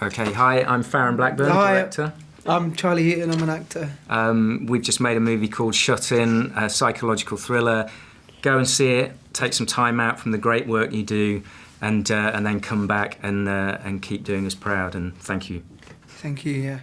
Okay, hi, I'm Farren Blackburn, Hi. director. I'm Charlie Heaton, I'm an actor. Um, we've just made a movie called Shut In, a psychological thriller. Go and see it, take some time out from the great work you do, and, uh, and then come back and, uh, and keep doing us proud. And thank you. Thank you, yeah.